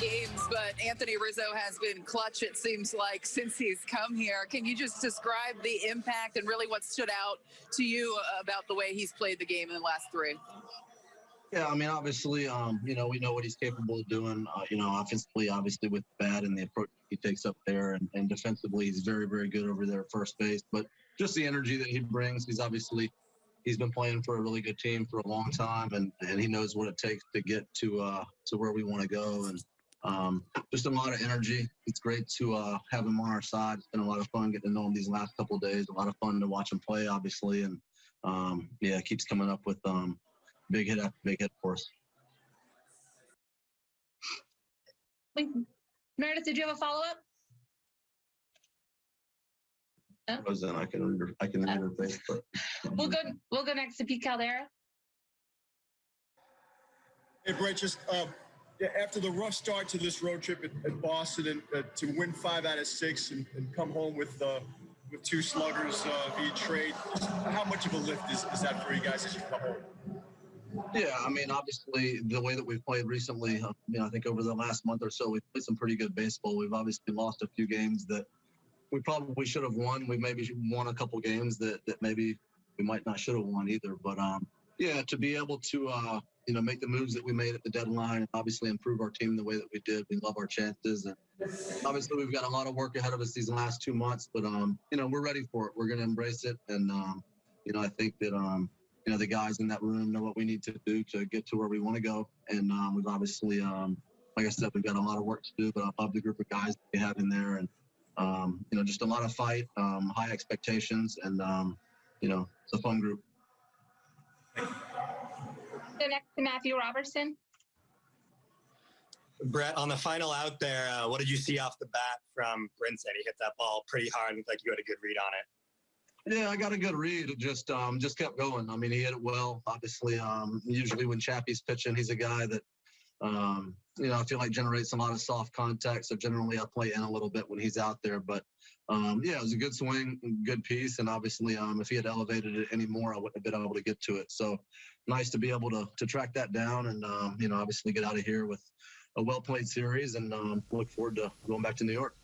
games, but Anthony Rizzo has been clutch, it seems like, since he's come here. Can you just describe the impact and really what stood out to you about the way he's played the game in the last three? Yeah, I mean, obviously, um, you know, we know what he's capable of doing. Uh, you know, offensively, obviously, with the bat and the approach he takes up there, and, and defensively, he's very, very good over there at first base. But just the energy that he brings, he's obviously he's been playing for a really good team for a long time, and, and he knows what it takes to get to uh, to where we want to go. And um, just a lot of energy. It's great to uh, have him on our side. It's been a lot of fun getting to know him these last couple of days. A lot of fun to watch him play, obviously, and um, yeah, keeps coming up with um, big hit after big hit for us. Meredith, did you have a follow up? Roseanne, I can read her, I can read her face, but We'll go. We'll go next to Pete Caldera. Hey, Brett, just uh, yeah, after the rough start to this road trip at, at Boston and uh, to win five out of six and, and come home with uh, with two sluggers uh, via trade, how much of a lift is, is that for you guys as you come home? Yeah, I mean, obviously, the way that we've played recently, I mean, I think over the last month or so, we've played some pretty good baseball. We've obviously lost a few games that we probably should have won. We maybe won a couple games that, that maybe we might not should have won either. But um, yeah, to be able to, uh, you know, make the moves that we made at the deadline and obviously improve our team the way that we did, we love our chances. And obviously, we've got a lot of work ahead of us these last two months, but, um, you know, we're ready for it. We're going to embrace it. And, um, you know, I think that, um, you know, the guys in that room know what we need to do to get to where we want to go. And um, we've obviously, um, like I said, we've got a lot of work to do, but I love the group of guys we have in there. And, um, you know, just a lot of fight, um, high expectations, and, um, you know, it's a fun group. Go next to Matthew Roberson. Brett, on the final out there, uh, what did you see off the bat from Brinson? He hit that ball pretty hard. Looked like you had a good read on it. Yeah, I got a good read. It just um, just kept going. I mean, he hit it well. Obviously, um, usually when Chappie's pitching, he's a guy that um, you know I feel like generates a lot of soft contact. So generally, I play in a little bit when he's out there. But um, yeah, it was a good swing, good piece, and obviously, um, if he had elevated it any more, I wouldn't have been able to get to it. So nice to be able to to track that down, and um, you know, obviously get out of here with a well played series, and um, look forward to going back to New York.